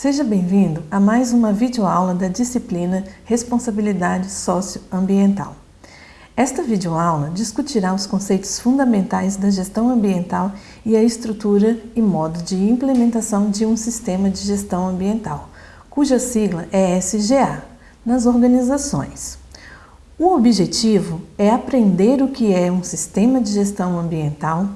Seja bem-vindo a mais uma videoaula da disciplina Responsabilidade Socioambiental. Esta videoaula discutirá os conceitos fundamentais da gestão ambiental e a estrutura e modo de implementação de um sistema de gestão ambiental, cuja sigla é SGA, nas organizações. O objetivo é aprender o que é um sistema de gestão ambiental,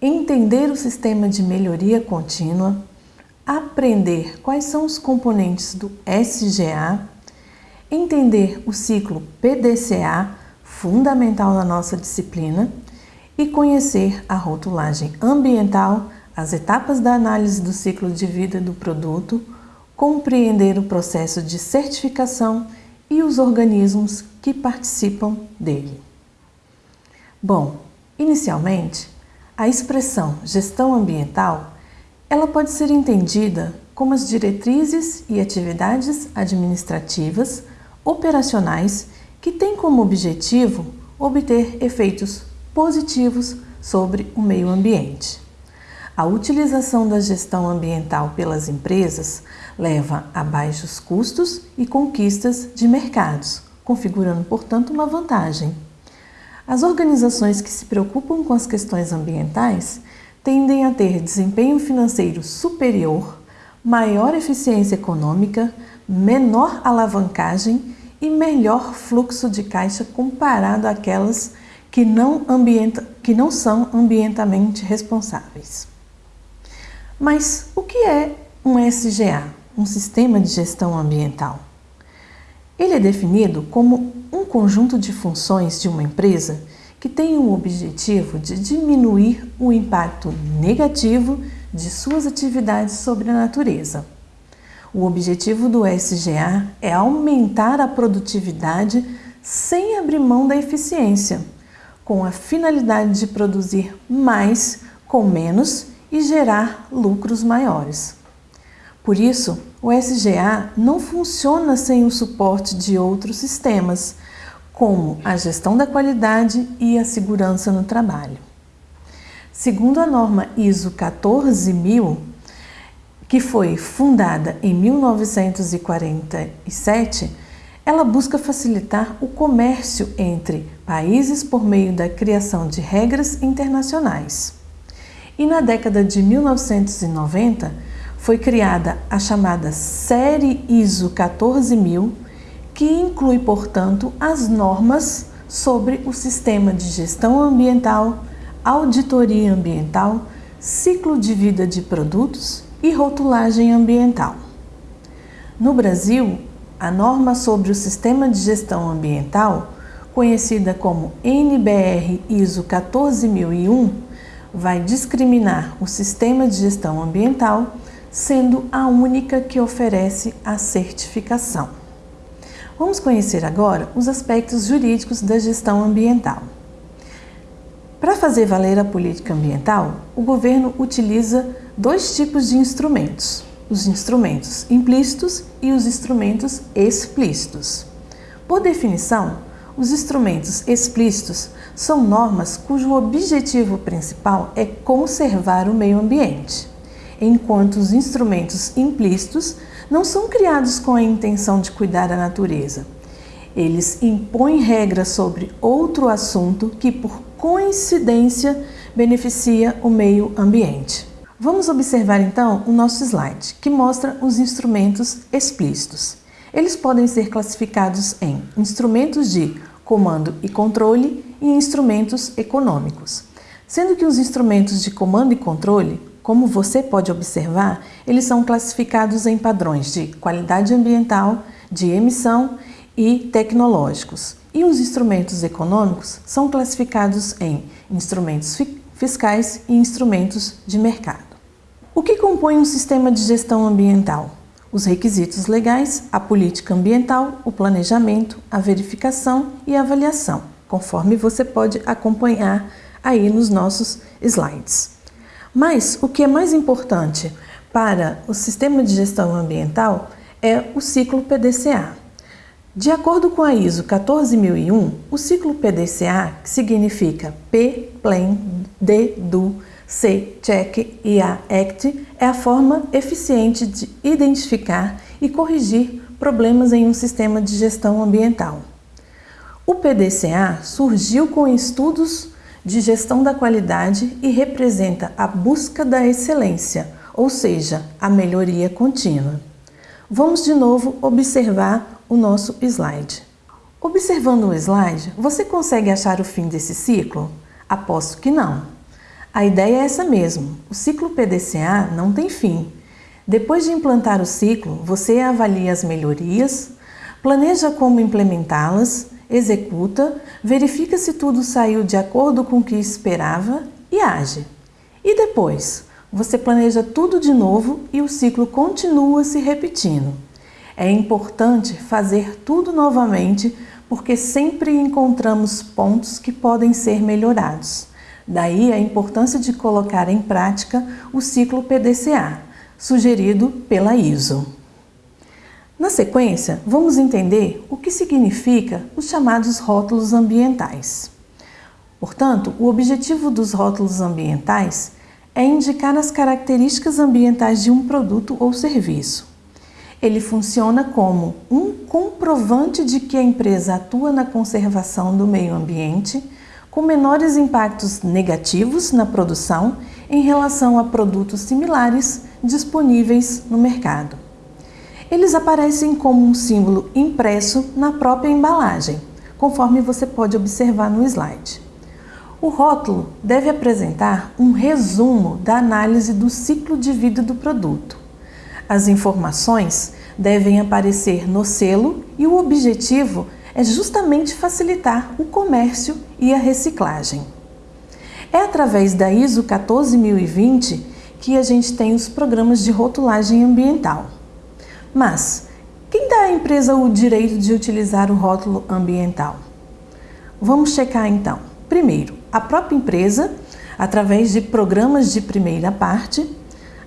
entender o sistema de melhoria contínua, aprender quais são os componentes do SGA, entender o ciclo PDCA, fundamental na nossa disciplina, e conhecer a rotulagem ambiental, as etapas da análise do ciclo de vida do produto, compreender o processo de certificação e os organismos que participam dele. Bom, inicialmente, a expressão gestão ambiental ela pode ser entendida como as diretrizes e atividades administrativas, operacionais, que têm como objetivo obter efeitos positivos sobre o meio ambiente. A utilização da gestão ambiental pelas empresas leva a baixos custos e conquistas de mercados, configurando, portanto, uma vantagem. As organizações que se preocupam com as questões ambientais tendem a ter desempenho financeiro superior, maior eficiência econômica, menor alavancagem e melhor fluxo de caixa comparado àquelas que não, ambienta, que não são ambientalmente responsáveis. Mas o que é um SGA, um Sistema de Gestão Ambiental? Ele é definido como um conjunto de funções de uma empresa que tem o objetivo de diminuir o impacto negativo de suas atividades sobre a natureza. O objetivo do SGA é aumentar a produtividade sem abrir mão da eficiência, com a finalidade de produzir mais com menos e gerar lucros maiores. Por isso, o SGA não funciona sem o suporte de outros sistemas, como a gestão da qualidade e a segurança no trabalho. Segundo a norma ISO 14000, que foi fundada em 1947, ela busca facilitar o comércio entre países por meio da criação de regras internacionais. E na década de 1990 foi criada a chamada Série ISO 14000, que inclui, portanto, as normas sobre o sistema de gestão ambiental, auditoria ambiental, ciclo de vida de produtos e rotulagem ambiental. No Brasil, a norma sobre o sistema de gestão ambiental, conhecida como NBR ISO 14001, vai discriminar o sistema de gestão ambiental, sendo a única que oferece a certificação. Vamos conhecer agora os aspectos jurídicos da gestão ambiental. Para fazer valer a política ambiental, o governo utiliza dois tipos de instrumentos, os instrumentos implícitos e os instrumentos explícitos. Por definição, os instrumentos explícitos são normas cujo objetivo principal é conservar o meio ambiente, enquanto os instrumentos implícitos não são criados com a intenção de cuidar da natureza. Eles impõem regras sobre outro assunto que, por coincidência, beneficia o meio ambiente. Vamos observar então o nosso slide, que mostra os instrumentos explícitos. Eles podem ser classificados em instrumentos de comando e controle e instrumentos econômicos. Sendo que os instrumentos de comando e controle como você pode observar, eles são classificados em padrões de qualidade ambiental, de emissão e tecnológicos. E os instrumentos econômicos são classificados em instrumentos fiscais e instrumentos de mercado. O que compõe um sistema de gestão ambiental? Os requisitos legais, a política ambiental, o planejamento, a verificação e a avaliação, conforme você pode acompanhar aí nos nossos slides. Mas o que é mais importante para o sistema de gestão ambiental é o ciclo PDCA. De acordo com a ISO 14001, o ciclo PDCA, que significa P, Plan, D, Do, C, check e A, act é a forma eficiente de identificar e corrigir problemas em um sistema de gestão ambiental. O PDCA surgiu com estudos de gestão da qualidade e representa a busca da excelência, ou seja, a melhoria contínua. Vamos de novo observar o nosso slide. Observando o slide, você consegue achar o fim desse ciclo? Aposto que não. A ideia é essa mesmo, o ciclo PDCA não tem fim. Depois de implantar o ciclo, você avalia as melhorias, planeja como implementá-las, executa, verifica se tudo saiu de acordo com o que esperava e age. E depois? Você planeja tudo de novo e o ciclo continua se repetindo. É importante fazer tudo novamente porque sempre encontramos pontos que podem ser melhorados. Daí a importância de colocar em prática o ciclo PDCA, sugerido pela ISO. Na sequência, vamos entender o que significa os chamados rótulos ambientais. Portanto, o objetivo dos rótulos ambientais é indicar as características ambientais de um produto ou serviço. Ele funciona como um comprovante de que a empresa atua na conservação do meio ambiente, com menores impactos negativos na produção em relação a produtos similares disponíveis no mercado. Eles aparecem como um símbolo impresso na própria embalagem, conforme você pode observar no slide. O rótulo deve apresentar um resumo da análise do ciclo de vida do produto. As informações devem aparecer no selo e o objetivo é justamente facilitar o comércio e a reciclagem. É através da ISO 14020 que a gente tem os programas de rotulagem ambiental. Mas quem dá à empresa o direito de utilizar o rótulo ambiental? Vamos checar então. Primeiro, a própria empresa, através de programas de primeira parte,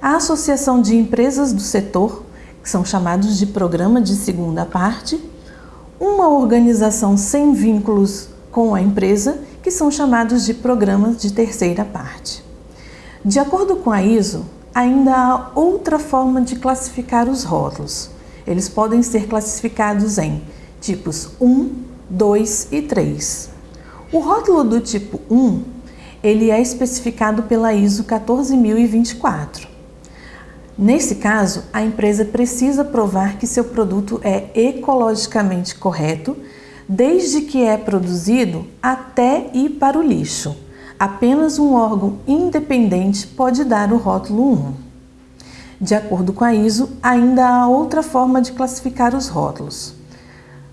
a Associação de Empresas do Setor, que são chamados de Programa de Segunda Parte, uma organização sem vínculos com a empresa, que são chamados de Programas de Terceira Parte. De acordo com a ISO, ainda há outra forma de classificar os rótulos. Eles podem ser classificados em tipos 1, 2 e 3. O rótulo do tipo 1, ele é especificado pela ISO 14024. Nesse caso, a empresa precisa provar que seu produto é ecologicamente correto, desde que é produzido até ir para o lixo. Apenas um órgão independente pode dar o rótulo 1. De acordo com a ISO, ainda há outra forma de classificar os rótulos.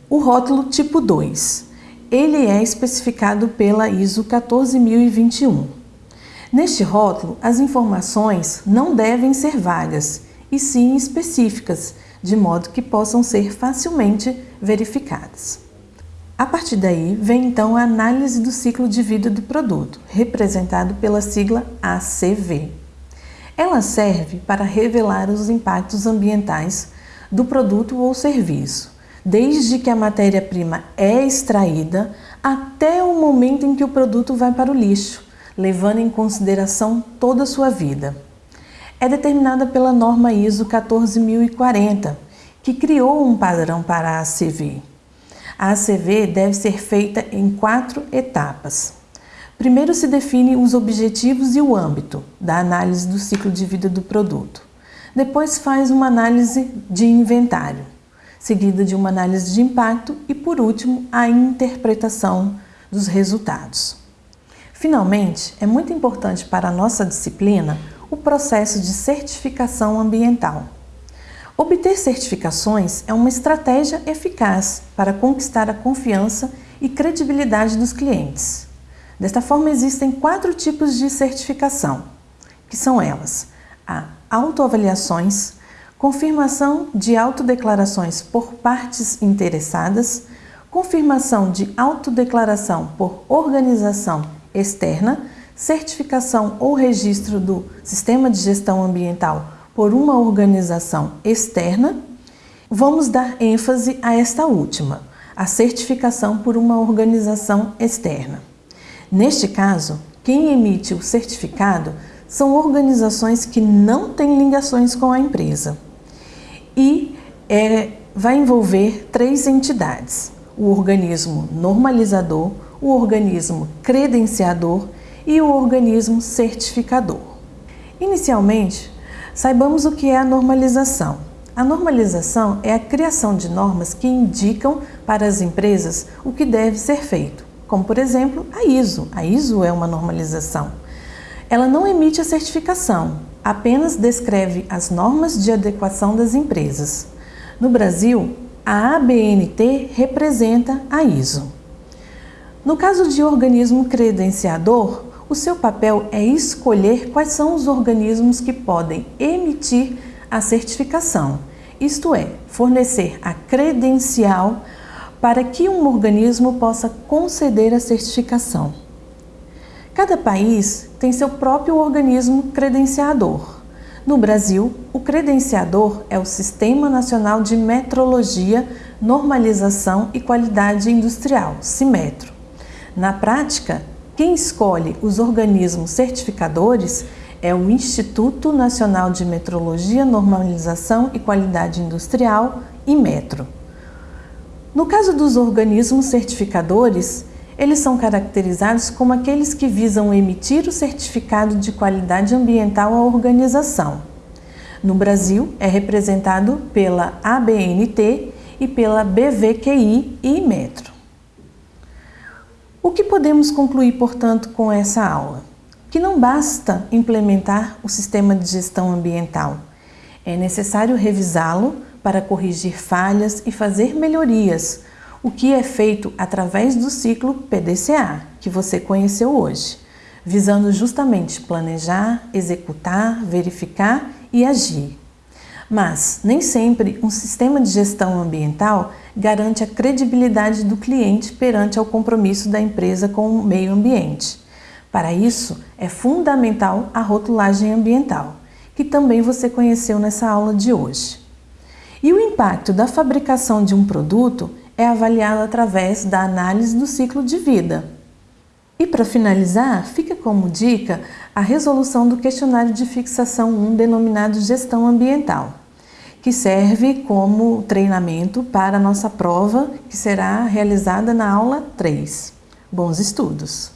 O rótulo tipo 2. Ele é especificado pela ISO 14021. Neste rótulo, as informações não devem ser vagas, e sim específicas, de modo que possam ser facilmente verificadas. A partir daí, vem então a análise do ciclo de vida do produto, representado pela sigla ACV. Ela serve para revelar os impactos ambientais do produto ou serviço, desde que a matéria-prima é extraída até o momento em que o produto vai para o lixo, levando em consideração toda a sua vida. É determinada pela norma ISO 14040, que criou um padrão para a ACV. A ACV deve ser feita em quatro etapas. Primeiro se define os objetivos e o âmbito da análise do ciclo de vida do produto. Depois faz uma análise de inventário, seguida de uma análise de impacto e, por último, a interpretação dos resultados. Finalmente, é muito importante para a nossa disciplina o processo de certificação ambiental. Obter certificações é uma estratégia eficaz para conquistar a confiança e credibilidade dos clientes. Desta forma, existem quatro tipos de certificação, que são elas: a autoavaliações, confirmação de autodeclarações por partes interessadas, confirmação de autodeclaração por organização externa, certificação ou registro do Sistema de Gestão Ambiental por uma organização externa, vamos dar ênfase a esta última, a certificação por uma organização externa. Neste caso, quem emite o certificado são organizações que não têm ligações com a empresa e é, vai envolver três entidades: o organismo normalizador, o organismo credenciador e o organismo certificador. Inicialmente, saibamos o que é a normalização. A normalização é a criação de normas que indicam para as empresas o que deve ser feito, como por exemplo a ISO. A ISO é uma normalização. Ela não emite a certificação, apenas descreve as normas de adequação das empresas. No Brasil, a ABNT representa a ISO. No caso de organismo credenciador, o seu papel é escolher quais são os organismos que podem emitir a certificação, isto é, fornecer a credencial para que um organismo possa conceder a certificação. Cada país tem seu próprio organismo credenciador. No Brasil, o credenciador é o Sistema Nacional de Metrologia, Normalização e Qualidade Industrial, CIMETRO. Na prática, quem escolhe os organismos certificadores é o Instituto Nacional de Metrologia, Normalização e Qualidade Industrial, IMETRO. No caso dos organismos certificadores, eles são caracterizados como aqueles que visam emitir o certificado de qualidade ambiental à organização. No Brasil, é representado pela ABNT e pela BVQI e Metro. O que podemos concluir, portanto, com essa aula? Que não basta implementar o sistema de gestão ambiental. É necessário revisá-lo para corrigir falhas e fazer melhorias, o que é feito através do ciclo PDCA, que você conheceu hoje, visando justamente planejar, executar, verificar e agir. Mas nem sempre um sistema de gestão ambiental garante a credibilidade do cliente perante ao compromisso da empresa com o meio ambiente. Para isso, é fundamental a rotulagem ambiental, que também você conheceu nessa aula de hoje. E o impacto da fabricação de um produto é avaliado através da análise do ciclo de vida. E para finalizar, fica como dica a resolução do questionário de fixação 1 denominado Gestão Ambiental, que serve como treinamento para a nossa prova, que será realizada na aula 3. Bons estudos!